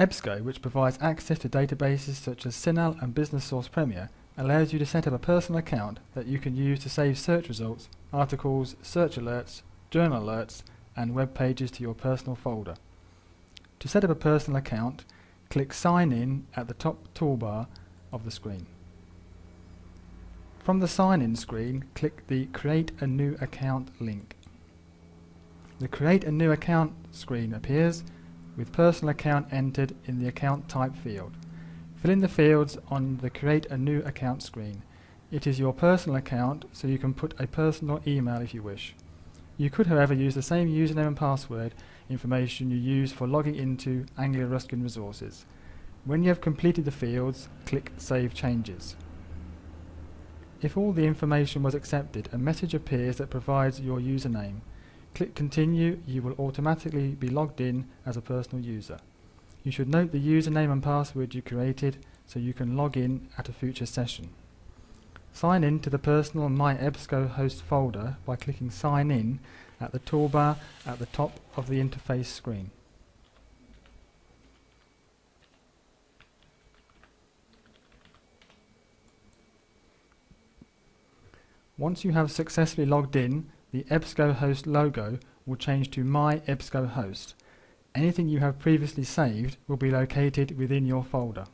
EBSCO, which provides access to databases such as CINAHL and Business Source Premier, allows you to set up a personal account that you can use to save search results, articles, search alerts, journal alerts, and web pages to your personal folder. To set up a personal account, click Sign In at the top toolbar of the screen. From the Sign In screen, click the Create a New Account link. The Create a New Account screen appears with personal account entered in the account type field. Fill in the fields on the Create a New Account screen. It is your personal account, so you can put a personal email if you wish. You could, however, use the same username and password information you use for logging into Anglia Ruskin Resources. When you have completed the fields, click Save Changes. If all the information was accepted, a message appears that provides your username. Click Continue, you will automatically be logged in as a personal user. You should note the username and password you created so you can log in at a future session. Sign in to the personal My EBSCO host folder by clicking Sign In at the toolbar at the top of the interface screen. Once you have successfully logged in, the EBSCO host logo will change to My EBSCO host. Anything you have previously saved will be located within your folder.